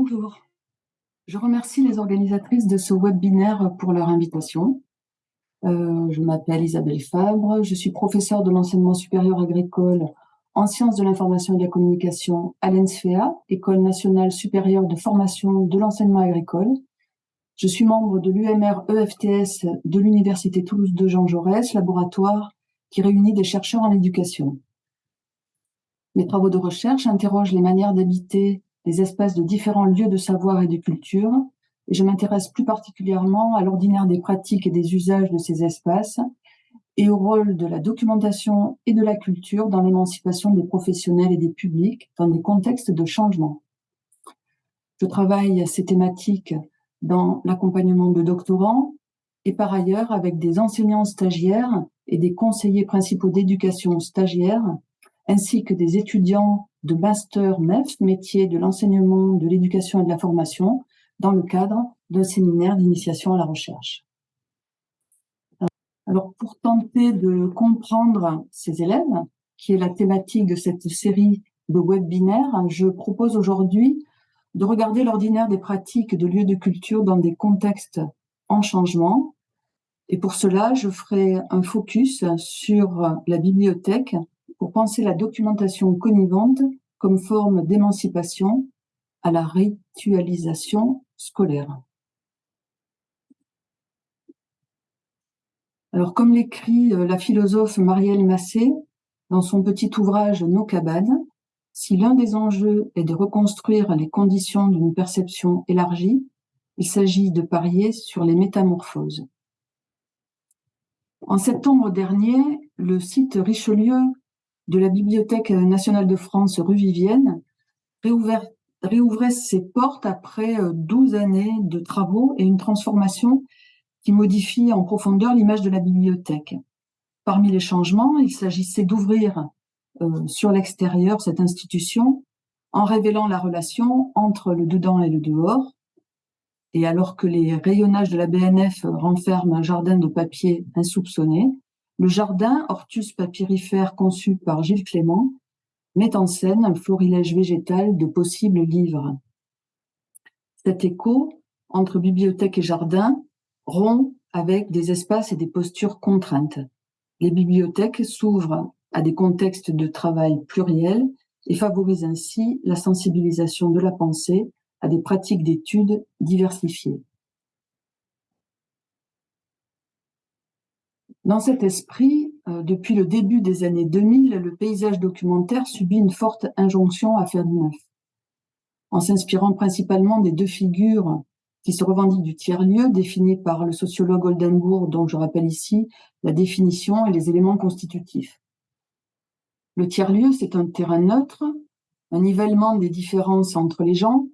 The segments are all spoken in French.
Bonjour. Je remercie les organisatrices de ce webinaire pour leur invitation. Euh, je m'appelle Isabelle Fabre, je suis professeure de l'enseignement supérieur agricole en sciences de l'information et de la communication à l'ENSFEA, École nationale supérieure de formation de l'enseignement agricole. Je suis membre de l'UMR EFTS de l'Université Toulouse de Jean Jaurès, laboratoire qui réunit des chercheurs en éducation. Mes travaux de recherche interrogent les manières d'habiter les espaces de différents lieux de savoir et de culture, et je m'intéresse plus particulièrement à l'ordinaire des pratiques et des usages de ces espaces et au rôle de la documentation et de la culture dans l'émancipation des professionnels et des publics dans des contextes de changement. Je travaille à ces thématiques dans l'accompagnement de doctorants et par ailleurs avec des enseignants stagiaires et des conseillers principaux d'éducation stagiaires ainsi que des étudiants de master MEF, métier de l'enseignement, de l'éducation et de la formation, dans le cadre d'un séminaire d'initiation à la recherche. Alors, pour tenter de comprendre ces élèves, qui est la thématique de cette série de webinaires, je propose aujourd'hui de regarder l'ordinaire des pratiques de lieux de culture dans des contextes en changement. Et pour cela, je ferai un focus sur la bibliothèque pour penser la documentation connivante comme forme d'émancipation à la ritualisation scolaire. Alors, comme l'écrit euh, la philosophe Marielle Massé dans son petit ouvrage Nos cabanes, si l'un des enjeux est de reconstruire les conditions d'une perception élargie, il s'agit de parier sur les métamorphoses. En septembre dernier, le site Richelieu de la Bibliothèque nationale de France rue Vivienne réouvrait ses portes après 12 euh, années de travaux et une transformation qui modifie en profondeur l'image de la bibliothèque. Parmi les changements, il s'agissait d'ouvrir euh, sur l'extérieur cette institution en révélant la relation entre le dedans et le dehors. Et alors que les rayonnages de la BNF renferment un jardin de papier insoupçonné, le jardin, Hortus papyrifère conçu par Gilles Clément, met en scène un florilège végétal de possibles livres. Cet écho entre bibliothèque et jardin rompt avec des espaces et des postures contraintes. Les bibliothèques s'ouvrent à des contextes de travail pluriels et favorisent ainsi la sensibilisation de la pensée à des pratiques d'études diversifiées. Dans cet esprit, euh, depuis le début des années 2000, le paysage documentaire subit une forte injonction à faire du neuf. En s'inspirant principalement des deux figures qui se revendiquent du tiers-lieu, définies par le sociologue Oldenbourg, dont je rappelle ici la définition et les éléments constitutifs. Le tiers-lieu, c'est un terrain neutre, un nivellement des différences entre les gens,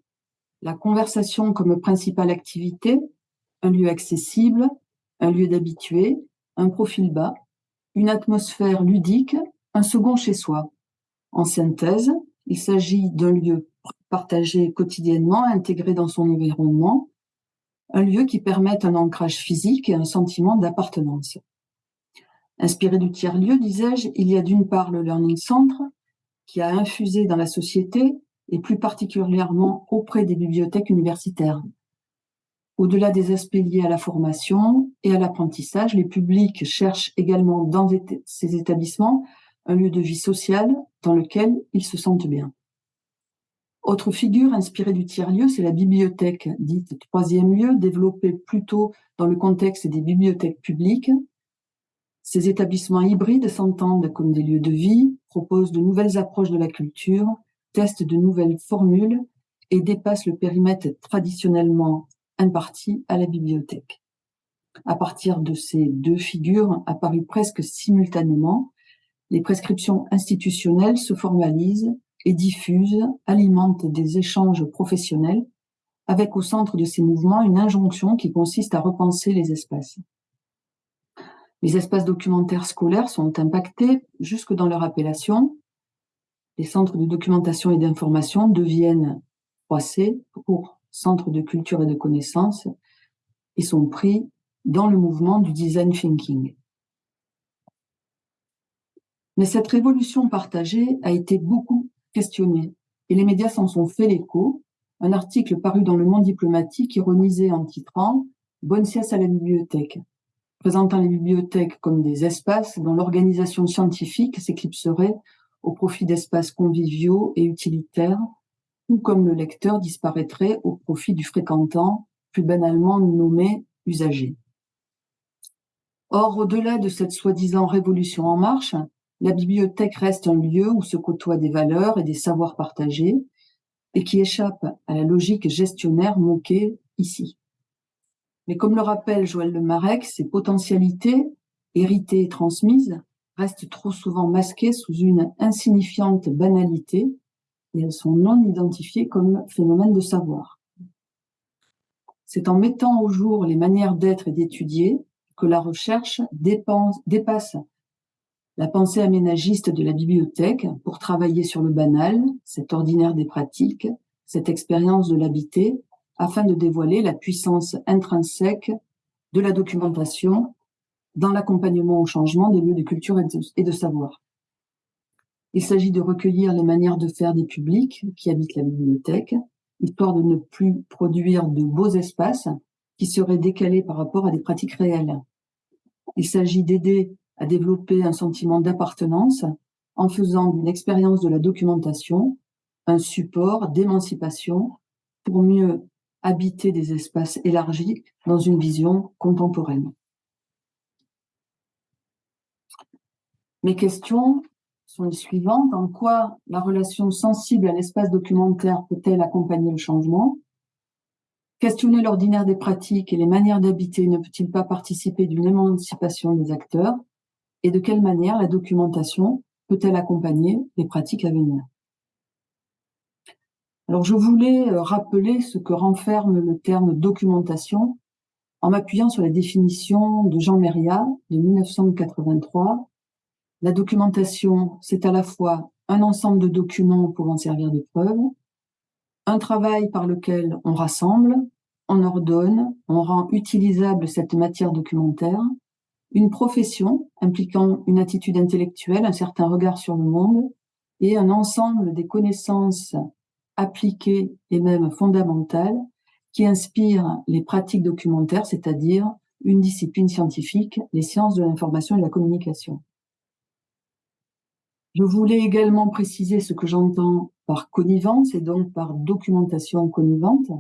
la conversation comme principale activité, un lieu accessible, un lieu d'habitué, un profil bas, une atmosphère ludique, un second chez soi. En synthèse, il s'agit d'un lieu partagé quotidiennement, intégré dans son environnement, un lieu qui permet un ancrage physique et un sentiment d'appartenance. Inspiré du tiers-lieu, disais-je, il y a d'une part le Learning Center, qui a infusé dans la société, et plus particulièrement auprès des bibliothèques universitaires. Au-delà des aspects liés à la formation et à l'apprentissage, les publics cherchent également dans ces établissements un lieu de vie sociale dans lequel ils se sentent bien. Autre figure inspirée du tiers-lieu, c'est la bibliothèque, dite troisième lieu, développée plutôt dans le contexte des bibliothèques publiques. Ces établissements hybrides s'entendent comme des lieux de vie, proposent de nouvelles approches de la culture, testent de nouvelles formules et dépassent le périmètre traditionnellement imparti à la bibliothèque. À partir de ces deux figures apparues presque simultanément, les prescriptions institutionnelles se formalisent et diffusent, alimentent des échanges professionnels, avec au centre de ces mouvements une injonction qui consiste à repenser les espaces. Les espaces documentaires scolaires sont impactés jusque dans leur appellation. Les centres de documentation et d'information deviennent 3C pour centre de culture et de connaissances, et sont pris dans le mouvement du design thinking. Mais cette révolution partagée a été beaucoup questionnée, et les médias s'en sont fait l'écho, un article paru dans Le Monde diplomatique ironisé en titrant Bonne sieste à la bibliothèque, présentant les bibliothèques comme des espaces dont l'organisation scientifique s'éclipserait au profit d'espaces conviviaux et utilitaires, ou comme le lecteur disparaîtrait au profit du fréquentant, plus banalement nommé usager. Or, au-delà de cette soi-disant révolution en marche, la bibliothèque reste un lieu où se côtoient des valeurs et des savoirs partagés et qui échappe à la logique gestionnaire moquée ici. Mais comme le rappelle Joël Lemarec, ces potentialités, héritées et transmises, restent trop souvent masquées sous une insignifiante banalité et elles sont non identifiées comme phénomène de savoir. C'est en mettant au jour les manières d'être et d'étudier que la recherche dépasse la pensée aménagiste de la bibliothèque pour travailler sur le banal, cet ordinaire des pratiques, cette expérience de l'habité, afin de dévoiler la puissance intrinsèque de la documentation dans l'accompagnement au changement des lieux de culture et de, savoir. Il s'agit de recueillir les manières de faire des publics qui habitent la bibliothèque, histoire de ne plus produire de beaux espaces qui seraient décalés par rapport à des pratiques réelles. Il s'agit d'aider à développer un sentiment d'appartenance en faisant d'une expérience de la documentation un support d'émancipation pour mieux habiter des espaces élargis dans une vision contemporaine. Mes questions sont les suivantes. En quoi la relation sensible à l'espace documentaire peut-elle accompagner le changement? Questionner l'ordinaire des pratiques et les manières d'habiter ne peut-il pas participer d'une émancipation des acteurs? Et de quelle manière la documentation peut-elle accompagner les pratiques à venir? Alors je voulais euh, rappeler ce que renferme le terme documentation en m'appuyant sur la définition de Jean Méria de 1983. La documentation, c'est à la fois un ensemble de documents pouvant servir de preuve, un travail par lequel on rassemble, on ordonne, on rend utilisable cette matière documentaire, une profession impliquant une attitude intellectuelle, un certain regard sur le monde et un ensemble des connaissances appliquées et même fondamentales qui inspirent les pratiques documentaires, c'est-à-dire une discipline scientifique, les sciences de l'information et de la communication. Je voulais également préciser ce que j'entends par connivence et donc par documentation connivante.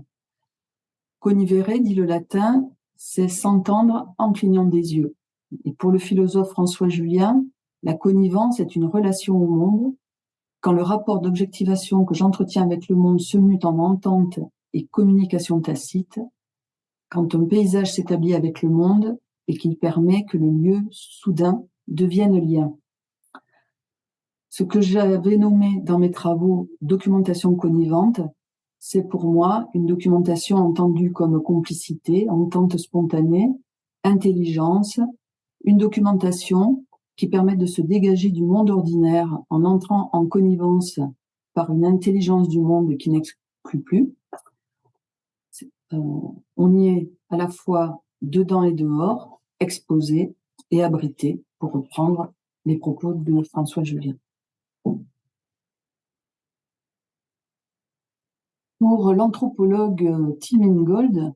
Connivere, dit le latin, c'est s'entendre en clignant des yeux. Et pour le philosophe François Julien, la connivence est une relation au monde. Quand le rapport d'objectivation que j'entretiens avec le monde se mute en entente et communication tacite, quand un paysage s'établit avec le monde et qu'il permet que le lieu soudain devienne lien. Ce que j'avais nommé dans mes travaux documentation connivante, c'est pour moi une documentation entendue comme complicité, entente spontanée, intelligence, une documentation qui permet de se dégager du monde ordinaire en entrant en connivence par une intelligence du monde qui n'exclut plus. Euh, on y est à la fois dedans et dehors, exposé et abrité, pour reprendre les propos de François Julien. Pour l'anthropologue Tim Ingold,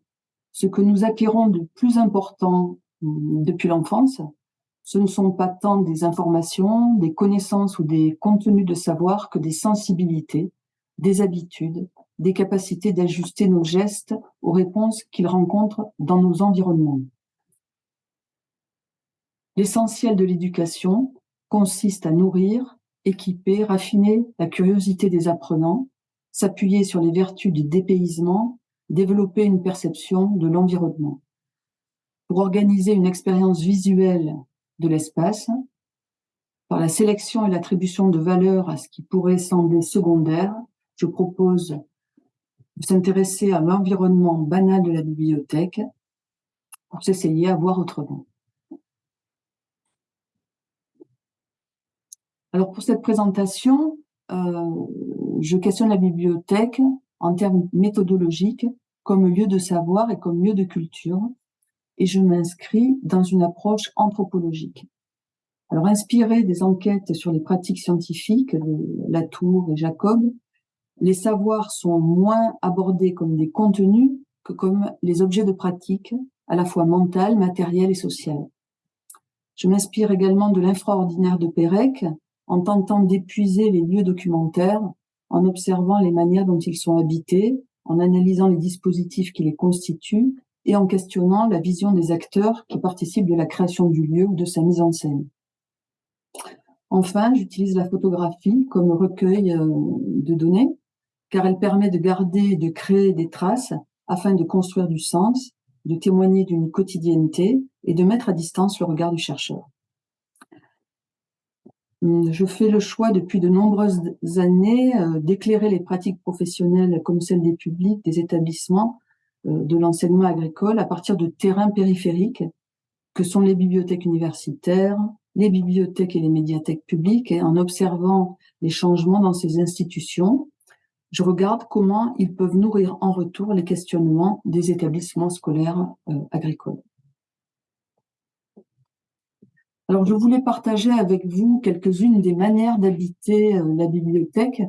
ce que nous acquérons de plus important depuis l'enfance, ce ne sont pas tant des informations, des connaissances ou des contenus de savoir que des sensibilités, des habitudes, des capacités d'ajuster nos gestes aux réponses qu'ils rencontrent dans nos environnements. L'essentiel de l'éducation consiste à nourrir, équiper, raffiner la curiosité des apprenants, s'appuyer sur les vertus du dépaysement, développer une perception de l'environnement pour organiser une expérience visuelle de l'espace, par la sélection et l'attribution de valeurs à ce qui pourrait sembler secondaire, je propose de s'intéresser à l'environnement banal de la bibliothèque pour s'essayer à voir autrement. Alors pour cette présentation, euh, je questionne la bibliothèque en termes méthodologiques comme lieu de savoir et comme lieu de culture, et je m'inscris dans une approche anthropologique. Alors, inspiré des enquêtes sur les pratiques scientifiques de Latour et Jacob, les savoirs sont moins abordés comme des contenus que comme les objets de pratique, à la fois mental, matériel et social. Je m'inspire également de l'infraordinaire de Pérec, en tentant d'épuiser les lieux documentaires, en observant les manières dont ils sont habités, en analysant les dispositifs qui les constituent et en questionnant la vision des acteurs qui participent de la création du lieu ou de sa mise en scène. Enfin, j'utilise la photographie comme recueil euh, de données, car elle permet de garder et de créer des traces afin de construire du sens, de témoigner d'une quotidienneté et de mettre à distance le regard du chercheur. Hum, je fais le choix depuis de nombreuses années euh, d'éclairer les pratiques professionnelles comme celles des publics, des établissements, euh, de l'enseignement agricole à partir de terrains périphériques que sont les bibliothèques universitaires, les bibliothèques et les médiathèques publiques, et en observant les changements dans ces institutions, je regarde comment ils peuvent nourrir en retour les questionnements des établissements scolaires euh, agricoles. Alors, je voulais partager avec vous quelques-unes des manières d'habiter euh, la bibliothèque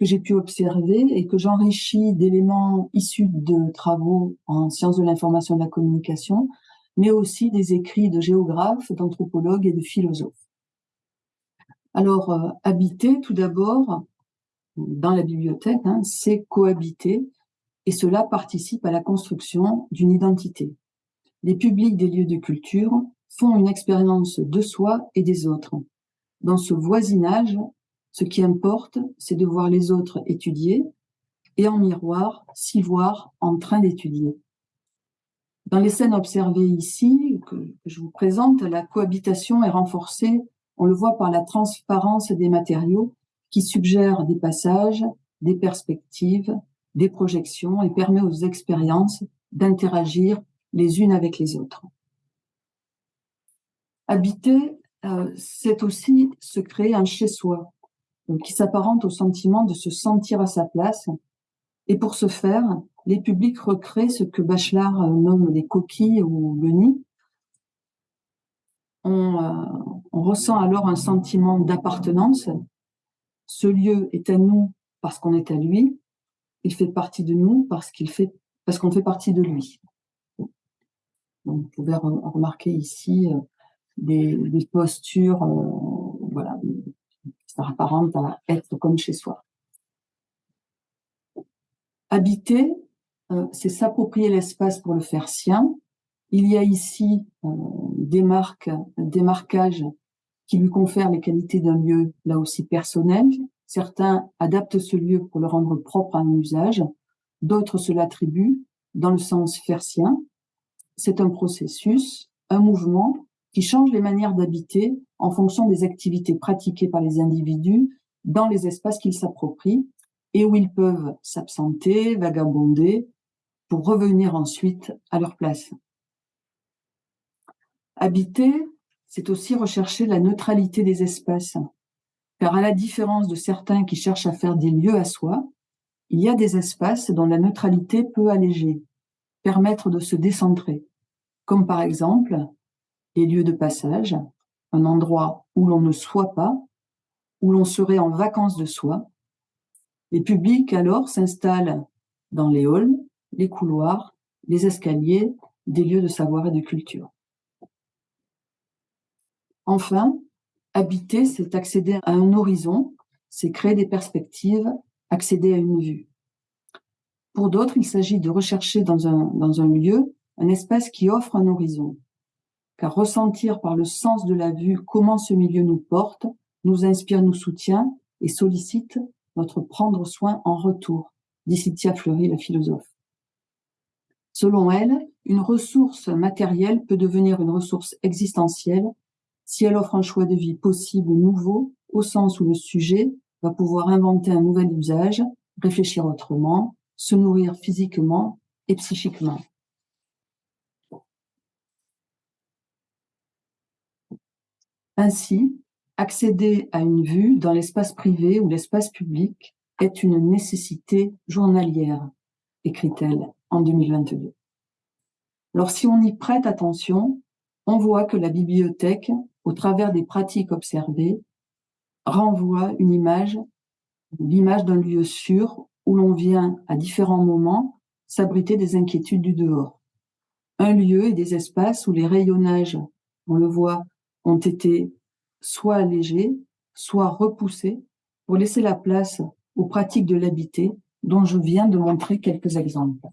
que j'ai pu observer et que j'enrichis d'éléments issus de travaux en sciences de l'information et de la communication, mais aussi des écrits de géographes, d'anthropologues et de philosophes. Alors, euh, habiter, tout d'abord, dans la bibliothèque, hein, c'est cohabiter, et cela participe à la construction d'une identité. Les publics des lieux de culture font une expérience de soi et des autres. Dans ce voisinage, ce qui importe, c'est de voir les autres étudier et en miroir, s'y voir en train d'étudier. Dans les scènes observées ici, que je vous présente, la cohabitation est renforcée, on le voit par la transparence des matériaux qui suggèrent des passages, des perspectives, des projections et permet aux expériences d'interagir les unes avec les autres. Habiter, euh, c'est aussi se créer un chez-soi, qui s'apparente au sentiment de se sentir à sa place. Et pour ce faire, les publics recréent ce que Bachelard euh, nomme les coquilles ou le nid. On, euh, on ressent alors un sentiment d'appartenance. Ce lieu est à nous parce qu'on est à lui. Il fait partie de nous parce qu'il fait parce qu'on fait partie de lui. Donc, vous pouvez remarquer ici des, des postures, euh, voilà, ça apparente à être comme chez soi. Habiter, euh, c'est s'approprier l'espace pour le faire sien. Il y a ici euh, des marques, des marquages qui lui confèrent les qualités d'un lieu là aussi personnel. Certains adaptent ce lieu pour le rendre propre à un usage, d'autres se l'attribuent dans le sens faire sien. C'est un processus, un mouvement qui change les manières d'habiter en fonction des activités pratiquées par les individus dans les espaces qu'ils s'approprient et où ils peuvent s'absenter, vagabonder, pour revenir ensuite à leur place. Habiter, c'est aussi rechercher la neutralité des espaces, car à la différence de certains qui cherchent à faire des lieux à soi, il y a des espaces dont la neutralité peut alléger, permettre de se décentrer, comme par exemple les lieux de passage, un endroit où l'on ne soit pas, où l'on serait en vacances de soi. Les publics alors s'installent dans les halls, les couloirs, les escaliers, des lieux de savoir et de culture. Enfin, habiter, c'est accéder à un horizon, c'est créer des perspectives, accéder à une vue. Pour d'autres, il s'agit de rechercher dans un, dans un lieu un espace qui offre un horizon, car ressentir par le sens de la vue comment ce milieu nous porte, nous inspire, nous soutient et sollicite notre prendre soin en retour, dit Cynthia Fleury, la philosophe. Selon elle, une ressource matérielle peut devenir une ressource existentielle si elle offre un choix de vie possible nouveau, au sens où le sujet va pouvoir inventer un nouvel usage, réfléchir autrement, se nourrir physiquement et psychiquement. Ainsi, accéder à une vue dans l'espace privé ou l'espace public est une nécessité journalière, écrit-elle en 2022. Alors si on y prête attention, on voit que la bibliothèque, au travers des pratiques observées, renvoie une image l'image d'un lieu sûr où l'on vient à différents moments s'abriter des inquiétudes du dehors. Un lieu et des espaces où les rayonnages, on le voit, ont été soit allégés, soit repoussés pour laisser la place aux pratiques de l'habité dont je viens de montrer quelques exemples.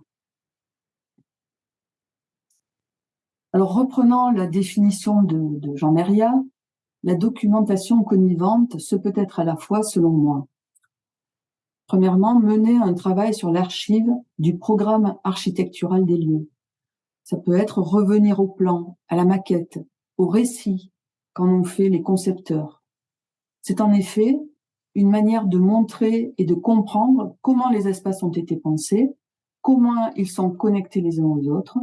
Alors, reprenant la définition de, Jean Meria, la documentation connivante se peut être à la fois, selon moi, premièrement, mener un travail sur l'archive du programme architectural des lieux. Ça peut être revenir au plan, à la maquette, au récit qu'en ont fait les concepteurs. C'est en effet une manière de montrer et de comprendre comment les espaces ont été pensés, comment ils sont connectés les uns aux autres.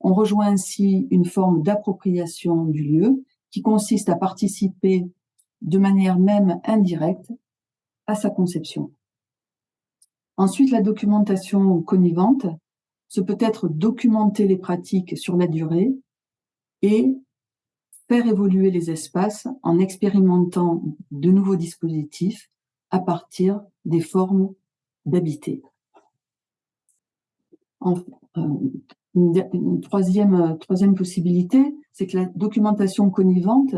On rejoint ainsi une forme d'appropriation du lieu qui consiste à participer de manière même indirecte à sa conception. Ensuite, la documentation connivante, ce peut être documenter les pratiques sur la durée et faire évoluer les espaces en expérimentant de nouveaux dispositifs à partir des formes d'habiter. Euh, une, troisième, troisième possibilité, c'est que la documentation connivante,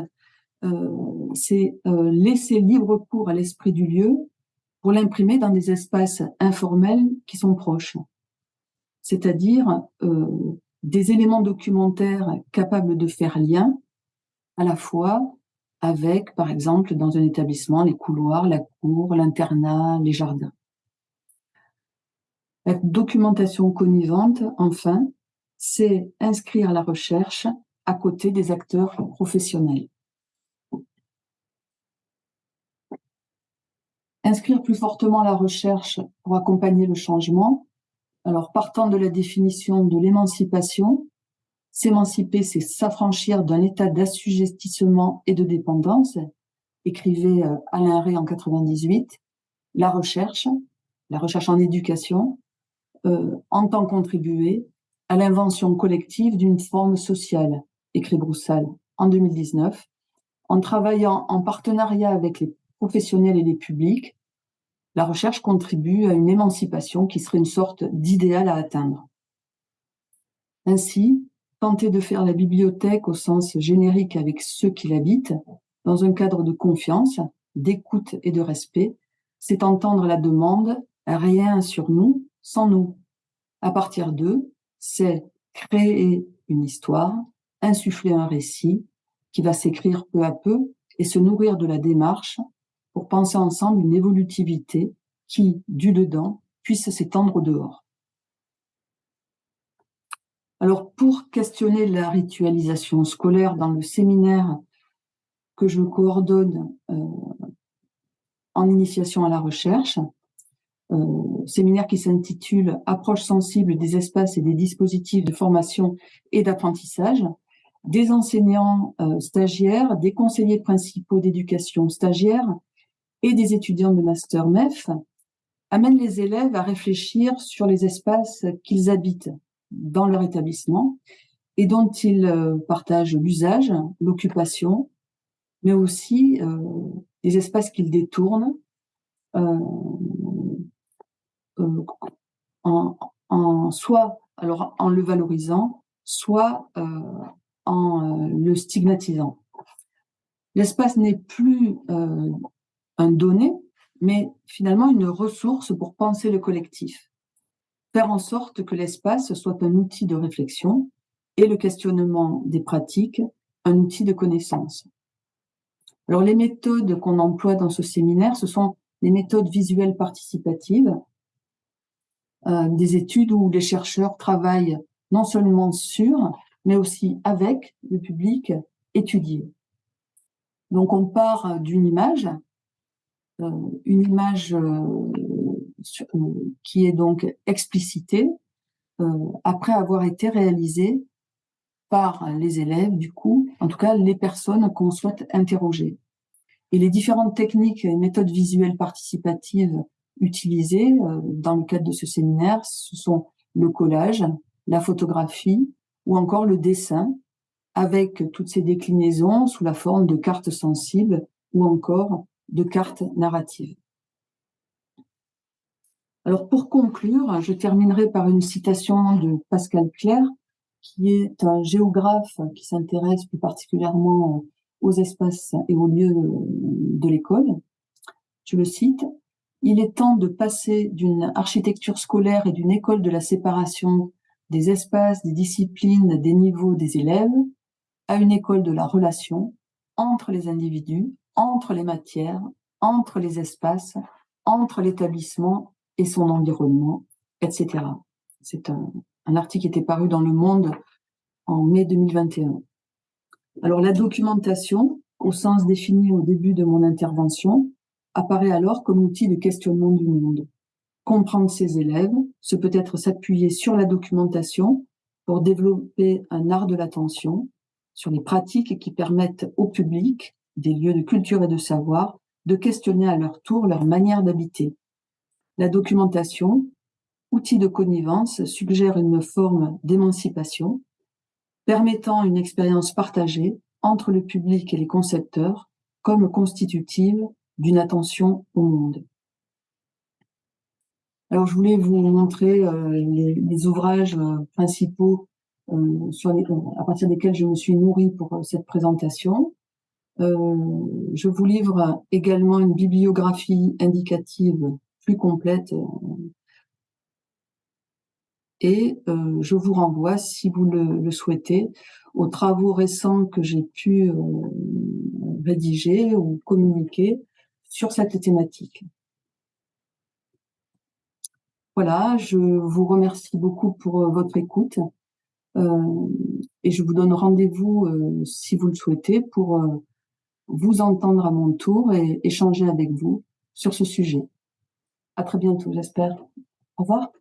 euh, c'est euh, laisser libre cours à l'esprit du lieu pour l'imprimer dans des espaces informels qui sont proches. C'est-à-dire euh, des éléments documentaires capables de faire lien à la fois avec, par exemple, dans un établissement, les couloirs, la cour, l'internat, les jardins. La documentation connivante, enfin, c'est inscrire la recherche à côté des acteurs professionnels. Inscrire plus fortement la recherche pour accompagner le changement. Alors, partant de la définition de l'émancipation, S'émanciper, c'est s'affranchir d'un état d'assujettissement et de dépendance, écrivait euh, Alain Ray en 98. La recherche, la recherche en éducation, euh, entend contribuer à l'invention collective d'une forme sociale, écrit Broussal en 2019, en travaillant en partenariat avec les professionnels et les publics, la recherche contribue à une émancipation qui serait une sorte d'idéal à atteindre. Ainsi, tenter de faire la bibliothèque au sens générique avec ceux qui l'habitent, dans un cadre de confiance, d'écoute et de respect, c'est entendre la demande « rien sur nous sans nous ». À partir d'eux, c'est créer une histoire, insuffler un récit qui va s'écrire peu à peu et se nourrir de la démarche pour penser ensemble une évolutivité qui, du dedans, puisse s'étendre au dehors. Alors, pour questionner la ritualisation scolaire dans le séminaire que je coordonne euh, en initiation à la recherche, euh, séminaire qui s'intitule « Approche sensible des espaces et des dispositifs de formation et d'apprentissage », des enseignants euh, stagiaires, des conseillers principaux d'éducation stagiaires et des étudiants de master MEF amènent les élèves à réfléchir sur les espaces qu'ils habitent dans leur établissement et dont ils euh, partagent l'usage, l'occupation, mais aussi euh, les espaces qu'ils détournent euh, euh, en, en, soit alors en le valorisant, soit en le stigmatisant. L'espace n'est plus un donné, mais finalement une ressource pour penser le collectif faire en sorte que l'espace soit un outil de réflexion et le questionnement des pratiques un outil de connaissance. Alors les méthodes qu'on emploie dans ce séminaire, ce sont les méthodes visuelles participatives, euh, des études où les chercheurs travaillent non seulement sur, mais aussi avec le public étudié. Donc on part d'une image, euh, une image euh, qui est donc explicité euh, après avoir été réalisé par les élèves, du coup, en tout cas les personnes qu'on souhaite interroger. Et les différentes techniques et méthodes visuelles participatives utilisées euh, dans le cadre de ce séminaire, ce sont le collage, la photographie ou encore le dessin, avec toutes ces déclinaisons sous la forme de cartes sensibles ou encore de cartes narratives. Alors pour conclure, je terminerai par une citation de Pascal Clair, qui est un géographe qui s'intéresse plus particulièrement aux espaces et aux lieux de l'école. Je le cite, il est temps de passer d'une architecture scolaire et d'une école de la séparation des espaces, des disciplines, des niveaux des élèves, à une école de la relation entre les individus, entre les matières, entre les espaces, entre l'établissement et son environnement, etc. C'est un, un, article qui était paru dans Le Monde en mai 2021. Alors la documentation, au sens défini au début de mon intervention, apparaît alors comme outil de questionnement du monde. Comprendre ses élèves, ce peut être s'appuyer sur la documentation pour développer un art de l'attention, sur les pratiques qui permettent au public, des lieux de culture et de savoir, de questionner à leur tour leur manière d'habiter. La documentation, outil de connivence, suggère une forme d'émancipation, permettant une expérience partagée entre le public et les concepteurs comme constitutive d'une attention au monde. Alors, je voulais vous montrer euh, les, ouvrages euh, principaux euh, à partir desquels je me suis nourrie pour cette présentation. Je vous livre également une bibliographie indicative plus complète et je vous renvoie, si vous le, le souhaitez, aux travaux récents que j'ai pu rédiger ou communiquer sur cette thématique. Voilà, je vous remercie beaucoup pour euh, votre écoute euh, et je vous donne rendez-vous, euh, si vous le souhaitez, pour euh, vous entendre à mon tour et échanger avec vous sur ce sujet. À très bientôt, j'espère. Au revoir.